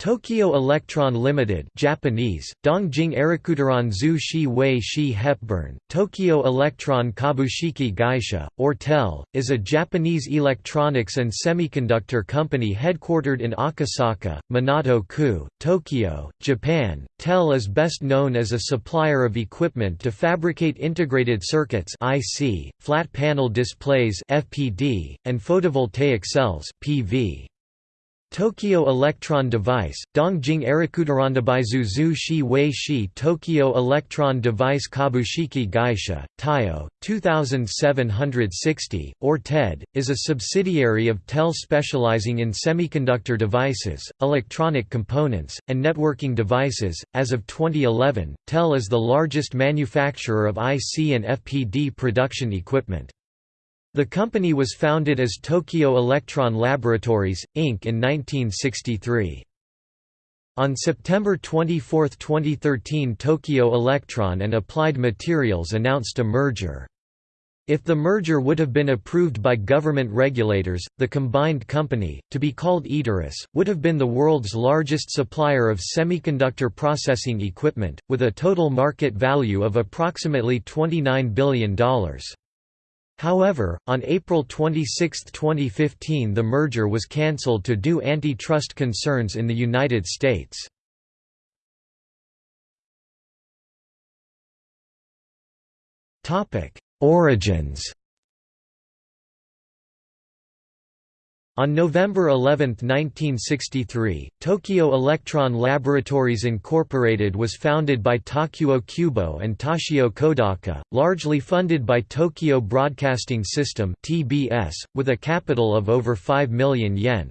Tokyo Electron Limited Japanese, Dongjing Erikuteron Zu Shi Wei Shi Hepburn, Tokyo Electron Kabushiki Gaisha, or TEL, is a Japanese electronics and semiconductor company headquartered in Akasaka, Minato-ku, Tokyo, Japan. TEL is best known as a supplier of equipment to fabricate integrated circuits IC, flat panel displays FPD, and photovoltaic cells PV. Tokyo Electron Device, Dongjing Erikuterandabai Zu Shi Wei Shi Tokyo Electron Device Kabushiki Gaisha, Taiyo, 2760, or TED, is a subsidiary of TEL specializing in semiconductor devices, electronic components, and networking devices. As of 2011, TEL is the largest manufacturer of IC and FPD production equipment. The company was founded as Tokyo Electron Laboratories, Inc. in 1963. On September 24, 2013 Tokyo Electron and Applied Materials announced a merger. If the merger would have been approved by government regulators, the combined company, to be called Eteris, would have been the world's largest supplier of semiconductor processing equipment, with a total market value of approximately $29 billion. However, on April 26, 2015 the merger was cancelled to due antitrust concerns in the United States. Origins On November 11, 1963, Tokyo Electron Laboratories Incorporated was founded by Takuo Kubo and Toshio Kodaka, largely funded by Tokyo Broadcasting System (TBS), with a capital of over 5 million yen.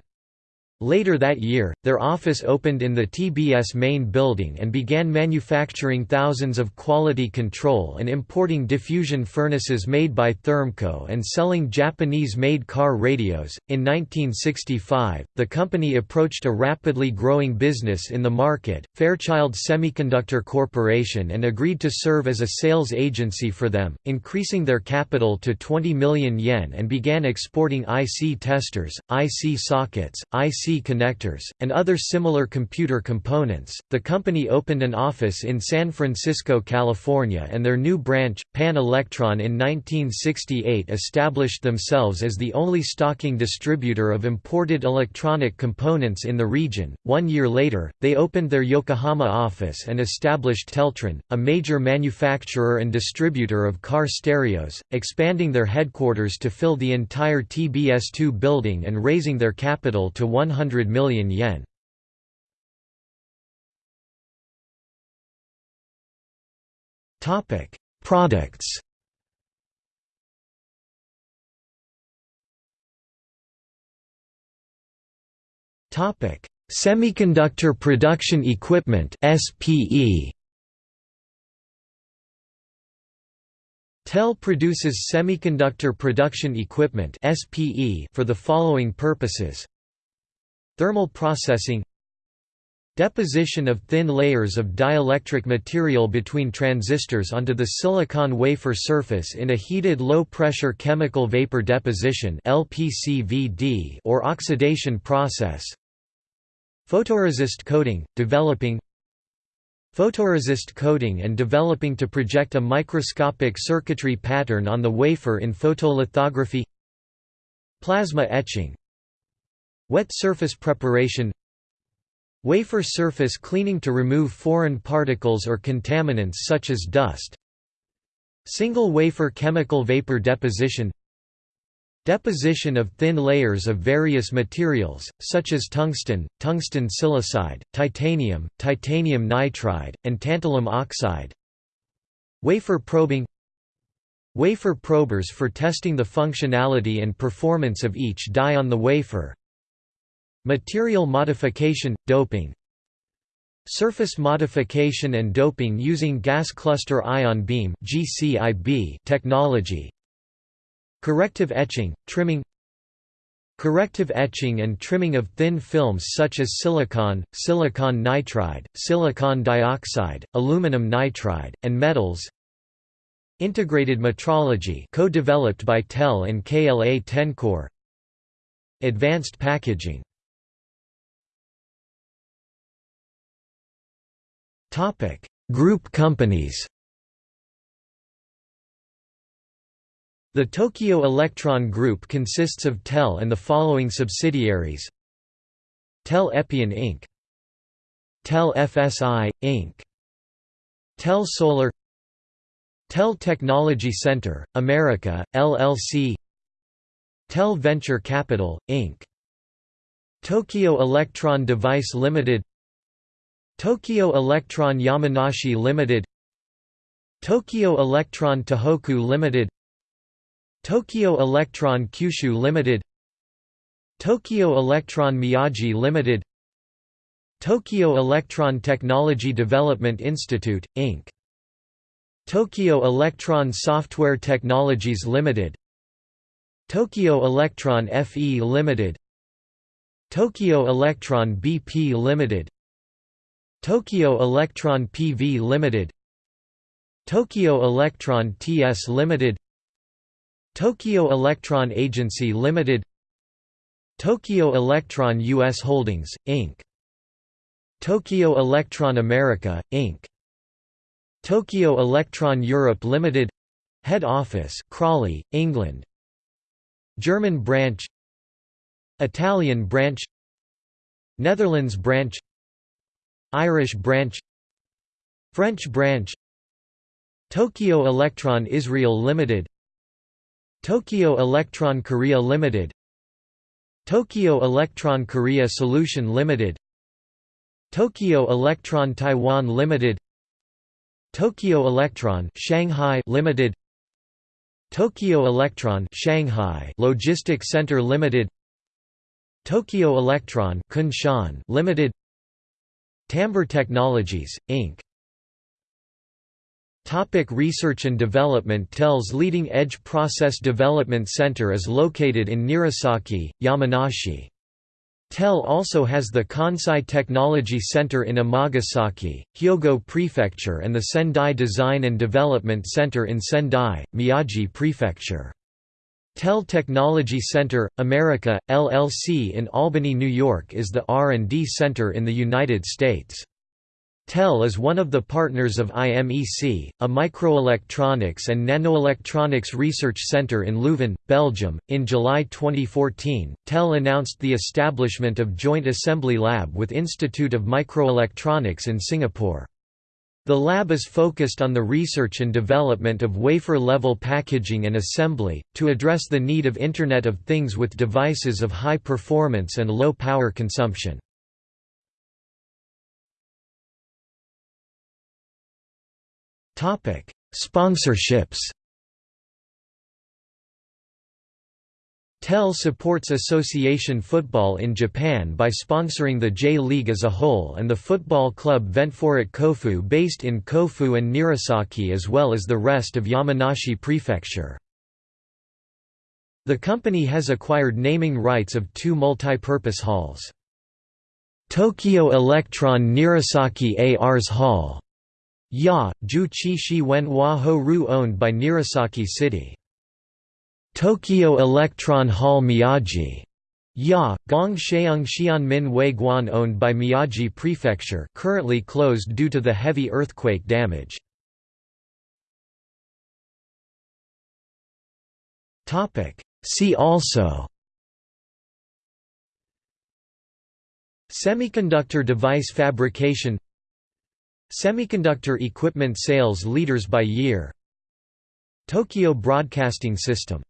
Later that year, their office opened in the TBS main building and began manufacturing thousands of quality control and importing diffusion furnaces made by Thermco and selling Japanese-made car radios. In 1965, the company approached a rapidly growing business in the market, Fairchild Semiconductor Corporation and agreed to serve as a sales agency for them, increasing their capital to 20 million yen and began exporting IC testers, IC sockets, IC connectors, and other similar computer components. The company opened an office in San Francisco, California, and their new branch, Pan Electron, in 1968 established themselves as the only stocking distributor of imported electronic components in the region. One year later, they opened their Yokohama office and established Teltron, a major manufacturer and distributor of car stereos, expanding their headquarters to fill the entire TBS2 building and raising their capital to 100 100 million yen. Topic: Products. Topic: Semiconductor Production Equipment (SPE). TEL produces semiconductor production equipment (SPE) for the following purposes: Thermal processing Deposition of thin layers of dielectric material between transistors onto the silicon wafer surface in a heated low-pressure chemical vapor deposition or oxidation process Photoresist coating, developing Photoresist coating and developing to project a microscopic circuitry pattern on the wafer in photolithography Plasma etching Wet surface preparation Wafer surface cleaning to remove foreign particles or contaminants such as dust Single wafer chemical vapor deposition Deposition of thin layers of various materials, such as tungsten, tungsten silicide, titanium, titanium nitride, and tantalum oxide Wafer probing Wafer probers for testing the functionality and performance of each die on the wafer Material modification, doping Surface modification and doping using gas cluster ion beam technology Corrective etching, trimming Corrective etching and trimming of thin films such as silicon, silicon nitride, silicon dioxide, aluminum nitride, and metals Integrated metrology co-developed by TEL and KLA Tencor Advanced packaging Group companies The Tokyo Electron Group consists of TEL and the following subsidiaries TEL Epion Inc. TEL FSI, Inc. TEL Solar TEL Technology Center, America, LLC TEL Venture Capital, Inc. Tokyo Electron Device Limited Tokyo Electron Yamanashi Limited Tokyo Electron Tohoku Limited Tokyo Electron Kyushu Limited Tokyo Electron Miyagi Limited Tokyo Electron Technology Development Institute, Inc. Tokyo Electron Software Technologies Limited Tokyo Electron FE Limited Tokyo Electron BP Limited Tokyo Electron PV Limited Tokyo Electron TS Limited Tokyo Electron Agency Limited Tokyo Electron US Holdings, Inc. Tokyo Electron America, Inc. Tokyo Electron Europe Limited Head office, Crawley, England German branch Italian branch Netherlands branch Irish branch French branch Tokyo Electron Israel Limited Tokyo Electron Korea Limited Tokyo Electron Korea Solution Limited Tokyo Electron Taiwan Limited Tokyo Electron Shanghai Limited Tokyo Electron Shanghai Logistic Center Limited Tokyo Electron Kunshan Limited Timbre Technologies Inc Topic research and development TEL's leading edge process development center is located in Nirasaki, Yamanashi. TEL also has the Kansai Technology Center in Amagasaki, Hyogo Prefecture and the Sendai Design and Development Center in Sendai, Miyagi Prefecture. TEL Technology Center, America, LLC in Albany, New York is the R&D center in the United States. TEL is one of the partners of IMEC, a microelectronics and nanoelectronics research center in Leuven, Belgium. In July 2014, TEL announced the establishment of Joint Assembly Lab with Institute of Microelectronics in Singapore. The lab is focused on the research and development of wafer-level packaging and assembly, to address the need of Internet of Things with devices of high performance and low power consumption. Sponsorships TEL supports association football in Japan by sponsoring the J-League as a whole and the football club Ventforet Kofu based in Kofu and Nirasaki as well as the rest of Yamanashi Prefecture. The company has acquired naming rights of two multi-purpose halls. Tokyo Electron Nirasaki ARS Hall Ya, Ju Chi Shi Wen Hua Ru owned by Nirasaki City. Tokyo Electron Hall Miyagi. Ya, Gong Sheung Xian Min Wei Guan owned by Miyagi Prefecture currently closed due to the heavy earthquake damage. See also Semiconductor device fabrication Semiconductor equipment sales leaders by year Tokyo Broadcasting System